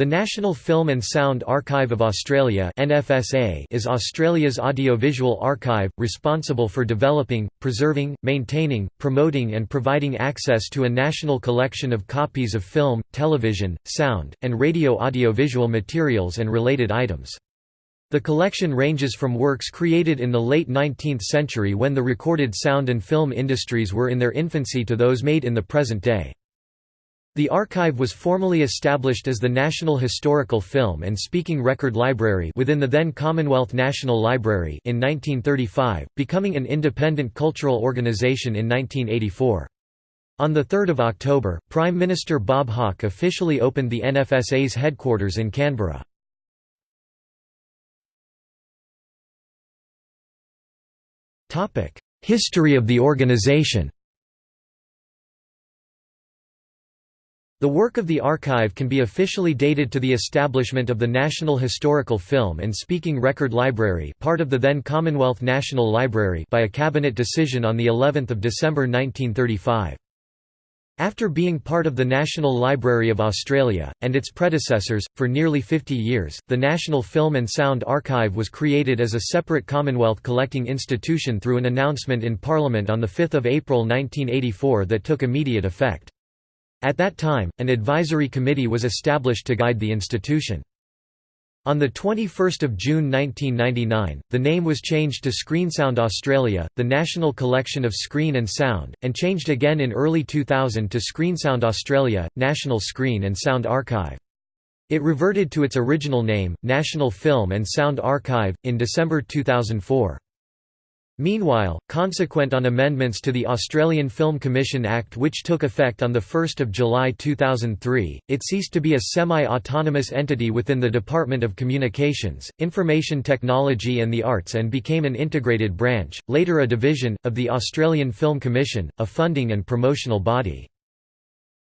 The National Film and Sound Archive of Australia (NFSA) is Australia's audiovisual archive, responsible for developing, preserving, maintaining, promoting and providing access to a national collection of copies of film, television, sound, and radio audiovisual materials and related items. The collection ranges from works created in the late 19th century when the recorded sound and film industries were in their infancy to those made in the present day. The archive was formally established as the National Historical Film and Speaking Record Library within the then Commonwealth National Library in 1935, becoming an independent cultural organisation in 1984. On 3 October, Prime Minister Bob Hawke officially opened the NFSA's headquarters in Canberra. History of the organisation The work of the archive can be officially dated to the establishment of the National Historical Film and Speaking Record Library part of the then Commonwealth National Library by a cabinet decision on the 11th of December 1935. After being part of the National Library of Australia, and its predecessors, for nearly 50 years, the National Film and Sound Archive was created as a separate Commonwealth collecting institution through an announcement in Parliament on 5 April 1984 that took immediate effect. At that time, an advisory committee was established to guide the institution. On 21 June 1999, the name was changed to ScreenSound Australia, the National Collection of Screen and Sound, and changed again in early 2000 to ScreenSound Australia, National Screen and Sound Archive. It reverted to its original name, National Film and Sound Archive, in December 2004. Meanwhile, consequent on amendments to the Australian Film Commission Act which took effect on 1 July 2003, it ceased to be a semi-autonomous entity within the Department of Communications, Information Technology and the Arts and became an integrated branch, later a division, of the Australian Film Commission, a funding and promotional body.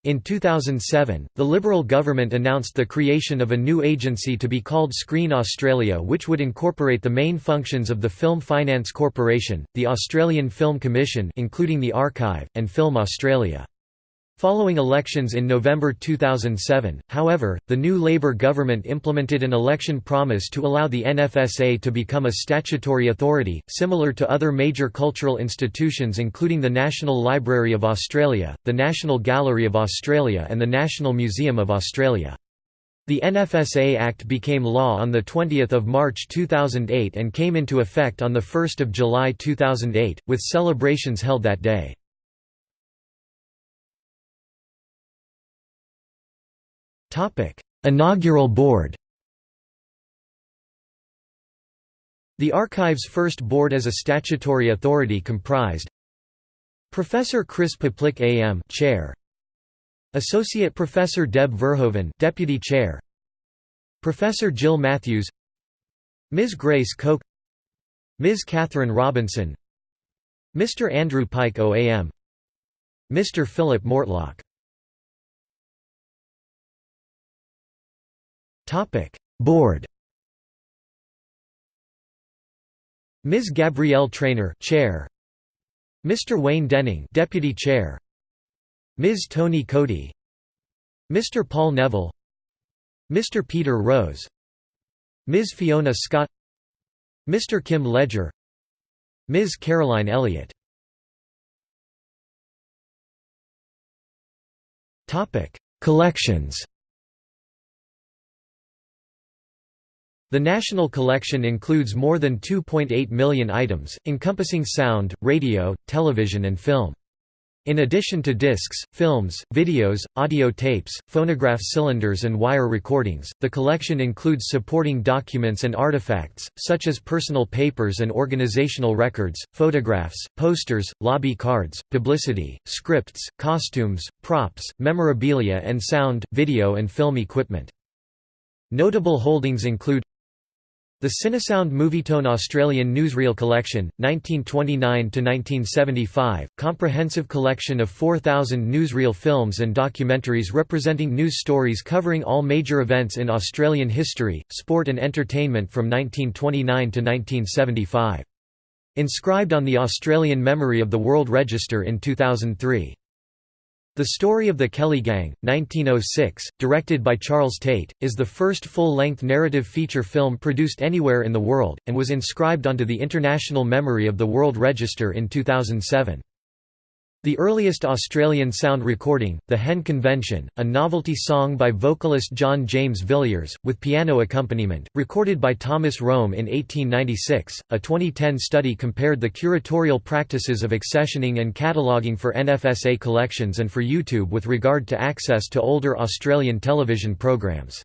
In 2007, the Liberal government announced the creation of a new agency to be called Screen Australia which would incorporate the main functions of the Film Finance Corporation, the Australian Film Commission including the Archive, and Film Australia. Following elections in November 2007, however, the new Labour government implemented an election promise to allow the NFSA to become a statutory authority, similar to other major cultural institutions including the National Library of Australia, the National Gallery of Australia and the National Museum of Australia. The NFSA Act became law on 20 March 2008 and came into effect on 1 July 2008, with celebrations held that day. Inaugural board The Archive's first board as a statutory authority comprised Professor Chris Puplick AM Chair. Associate Professor Deb Verhoeven Deputy Chair. Professor Jill Matthews. Ms Grace Koch. Ms Catherine Robinson. Mr Andrew Pike OAM Mr Philip Mortlock Topic: Board. Ms. Gabrielle Trainer, Chair. Mr. Wayne Denning, Deputy Chair. Ms. Tony Cody. Mr. Paul Neville. Mr. Peter Rose. Ms. Fiona Scott. Mr. Kim Ledger. Ms. Caroline Elliott. Topic: Collections. The National Collection includes more than 2.8 million items, encompassing sound, radio, television and film. In addition to discs, films, videos, audio tapes, phonograph cylinders and wire recordings, the collection includes supporting documents and artifacts, such as personal papers and organizational records, photographs, posters, lobby cards, publicity, scripts, costumes, props, memorabilia and sound, video and film equipment. Notable holdings include the Cinesound Movietone Australian Newsreel Collection, 1929–1975, comprehensive collection of 4,000 newsreel films and documentaries representing news stories covering all major events in Australian history, sport and entertainment from 1929 to 1975. Inscribed on the Australian Memory of the World Register in 2003. The Story of the Kelly Gang, 1906, directed by Charles Tait, is the first full-length narrative feature film produced anywhere in the world, and was inscribed onto the International Memory of the World Register in 2007. The earliest Australian sound recording, The Hen Convention, a novelty song by vocalist John James Villiers, with piano accompaniment, recorded by Thomas Rome in 1896. A 2010 study compared the curatorial practices of accessioning and cataloguing for NFSA collections and for YouTube with regard to access to older Australian television programs.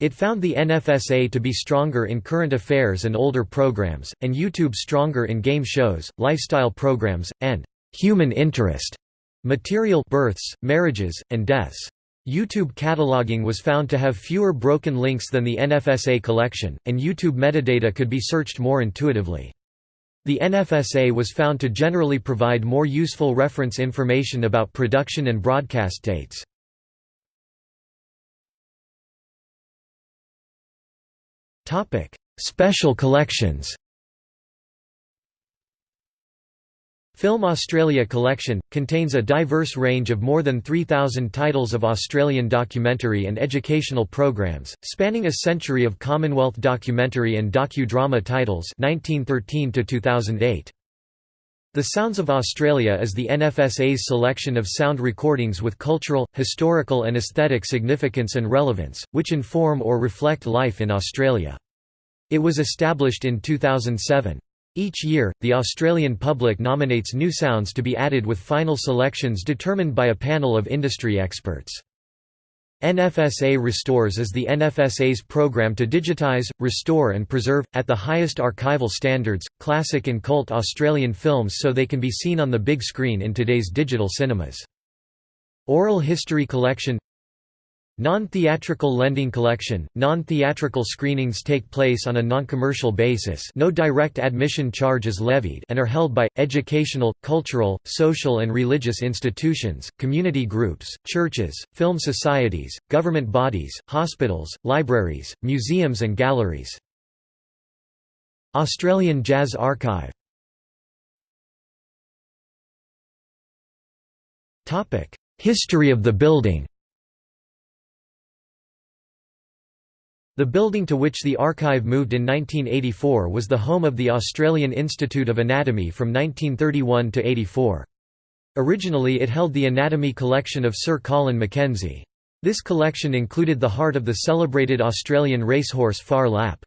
It found the NFSA to be stronger in current affairs and older programs, and YouTube stronger in game shows, lifestyle programs, and human interest material births, marriages, and deaths. YouTube cataloging was found to have fewer broken links than the NFSA collection, and YouTube metadata could be searched more intuitively. The NFSA was found to generally provide more useful reference information about production and broadcast dates. Special collections Film Australia collection, contains a diverse range of more than 3,000 titles of Australian documentary and educational programs, spanning a century of Commonwealth documentary and docudrama titles 1913 -2008. The Sounds of Australia is the NFSA's selection of sound recordings with cultural, historical and aesthetic significance and relevance, which inform or reflect life in Australia. It was established in 2007. Each year, the Australian public nominates new sounds to be added with final selections determined by a panel of industry experts. NFSA Restores is the NFSA's program to digitize, restore and preserve, at the highest archival standards, classic and cult Australian films so they can be seen on the big screen in today's digital cinemas. Oral History Collection Non-theatrical lending collection – Non-theatrical screenings take place on a non-commercial basis no direct admission charge is levied and are held by, educational, cultural, social and religious institutions, community groups, churches, film societies, government bodies, hospitals, libraries, museums and galleries. Australian Jazz Archive History of the building The building to which the archive moved in 1984 was the home of the Australian Institute of Anatomy from 1931 to 84. Originally it held the anatomy collection of Sir Colin Mackenzie. This collection included the heart of the celebrated Australian racehorse Phar Lap.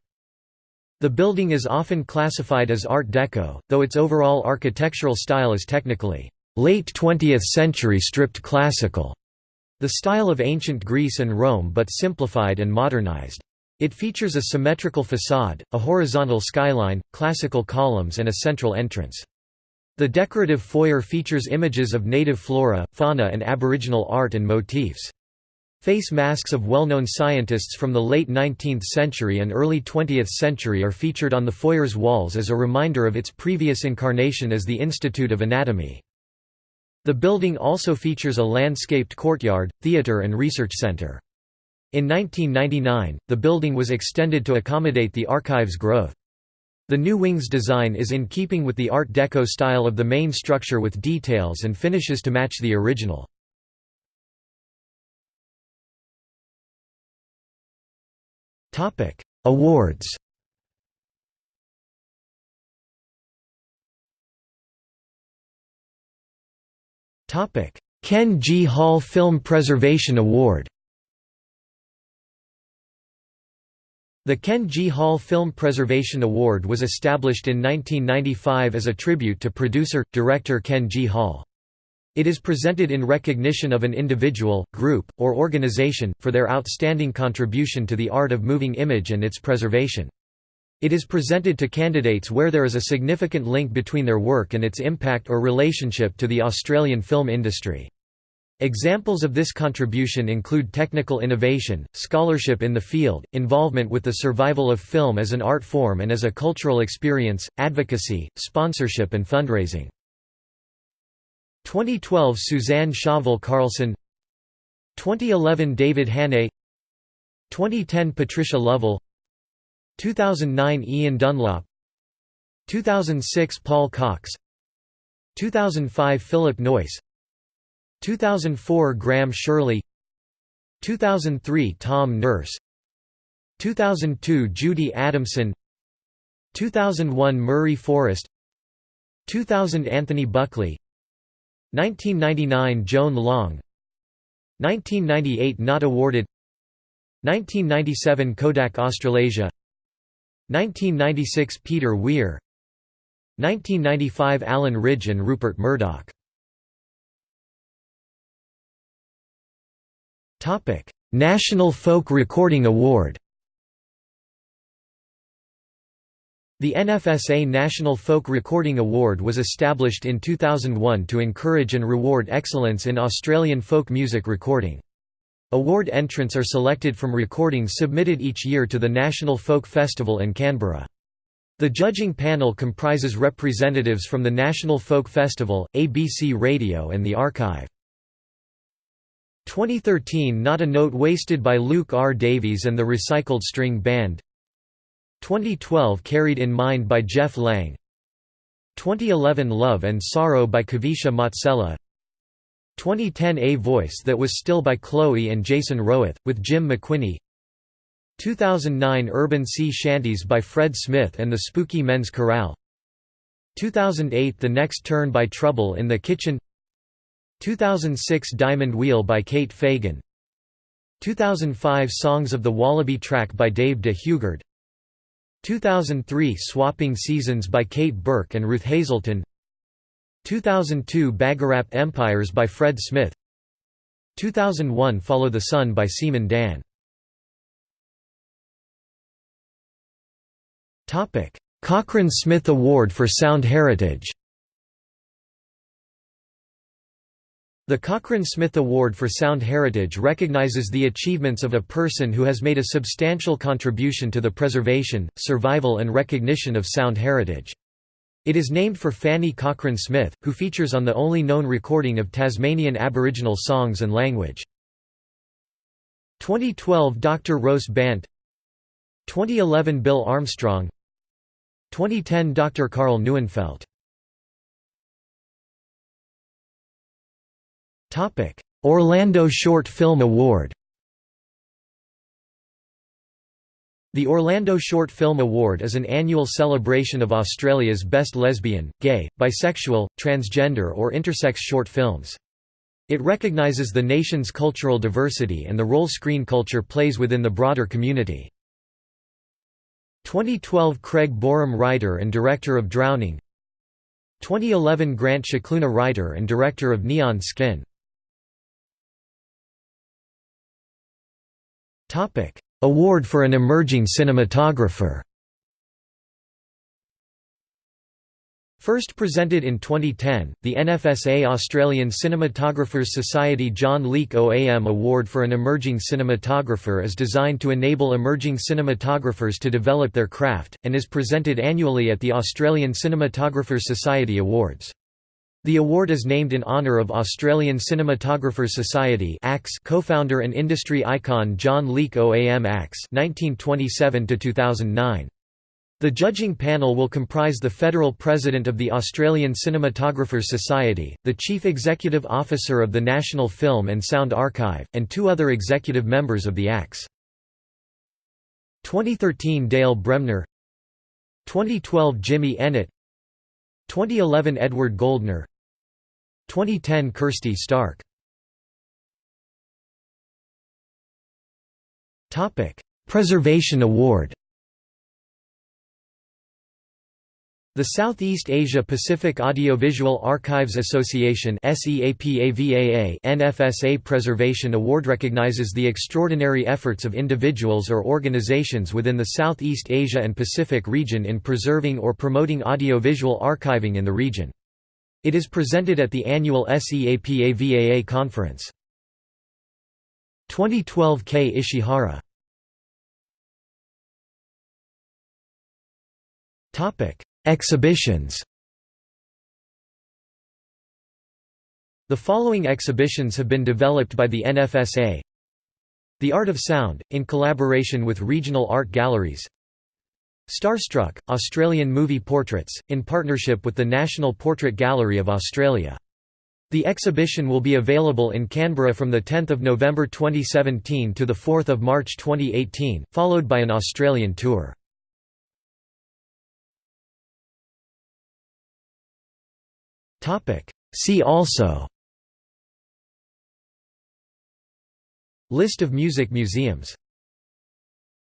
The building is often classified as Art Deco, though its overall architectural style is technically late 20th century stripped classical, the style of ancient Greece and Rome but simplified and modernized. It features a symmetrical facade, a horizontal skyline, classical columns and a central entrance. The decorative foyer features images of native flora, fauna and aboriginal art and motifs. Face masks of well-known scientists from the late 19th century and early 20th century are featured on the foyer's walls as a reminder of its previous incarnation as the Institute of Anatomy. The building also features a landscaped courtyard, theatre and research centre. In 1999, the building was extended to accommodate the archive's growth. The new wing's design is in keeping with the Art Deco style of the main structure with details and finishes to match the original. Awards Ken G. Hall Film Preservation Award The Ken G. Hall Film Preservation Award was established in 1995 as a tribute to producer, director Ken G. Hall. It is presented in recognition of an individual, group, or organization, for their outstanding contribution to the art of moving image and its preservation. It is presented to candidates where there is a significant link between their work and its impact or relationship to the Australian film industry. Examples of this contribution include technical innovation, scholarship in the field, involvement with the survival of film as an art form and as a cultural experience, advocacy, sponsorship and fundraising. 2012 Suzanne Chauvel Carlson 2011 David Hannay 2010 Patricia Lovell 2009 Ian Dunlop 2006 Paul Cox 2005 Philip Noyce 2004 Graham Shirley 2003 Tom Nurse 2002 Judy Adamson 2001 Murray Forrest 2000 Anthony Buckley 1999 Joan Long 1998 Not awarded 1997 Kodak Australasia 1996 Peter Weir 1995 Alan Rydge and Rupert Murdoch National Folk Recording Award The NFSA National Folk Recording Award was established in 2001 to encourage and reward excellence in Australian folk music recording. Award entrants are selected from recordings submitted each year to the National Folk Festival in Canberra. The judging panel comprises representatives from the National Folk Festival, ABC Radio and the Archive. 2013 Not a Note Wasted by Luke R. Davies and the Recycled String Band. 2012 Carried in Mind by Jeff Lang. 2011 Love and Sorrow by Kavisha Mazzella. 2010 A Voice That Was Still by Chloe and Jason Roweth, with Jim McQuinney 2009 Urban Sea Shanties by Fred Smith and the Spooky Men's Chorale. 2008 The Next Turn by Trouble in the Kitchen 2006 Diamond Wheel by Kate Fagan. 2005 Songs of the Wallaby Track by Dave de Hugard 2003 Swapping Seasons by Kate Burke and Ruth Hazelton. 2002 Bagarap Empires by Fred Smith. 2001 Follow the Sun by Seaman Dan. Cochrane Smith Award for Sound Heritage The Cochrane Smith Award for Sound Heritage recognizes the achievements of a person who has made a substantial contribution to the preservation, survival and recognition of sound heritage. It is named for Fanny Cochrane Smith, who features on the only known recording of Tasmanian Aboriginal songs and language. 2012 Dr. Ros Bandt 2011 Bill Armstrong 2010 Dr. Karl Neuenfeldt Orlando Short Film Award The Orlando Short Film Award is an annual celebration of Australia's best lesbian, gay, bisexual, transgender or intersex short films. It recognises the nation's cultural diversity and the role screen culture plays within the broader community. 2012 Craig Boreham writer and director of Drowning 2011 Grant Scicluna writer and director of Neon Skin Award for an emerging cinematographer First presented in 2010, the NFSA Australian Cinematographers Society John Leake OAM Award for an Emerging Cinematographer is designed to enable emerging cinematographers to develop their craft, and is presented annually at the Australian Cinematographers Society Awards. The award is named in honour of Australian Cinematographers Society co-founder and industry icon John Leake OAM 1927 The judging panel will comprise the federal president of the Australian Cinematographers Society, the chief executive officer of the National Film and Sound Archive, and two other executive members of the ACS. 2013 Dale Bremner. 2012 Jimmy Ennett. 2011 Edward Goldner 2010 Kirsty Stark Preservation Award The Southeast Asia Pacific Audiovisual Archives Association NFSA Preservation Award recognizes the extraordinary efforts of individuals or organizations within the Southeast Asia and Pacific region in preserving or promoting audiovisual archiving in the region. It is presented at the annual SEAPAVAA conference. 2012 K. Ishihara Exhibitions The following exhibitions have been developed by the NFSA The Art of Sound, in collaboration with regional art galleries Starstruck, Australian Movie Portraits, in partnership with the National Portrait Gallery of Australia. The exhibition will be available in Canberra from 10 November 2017 to 4 March 2018, followed by an Australian tour. See also List of music museums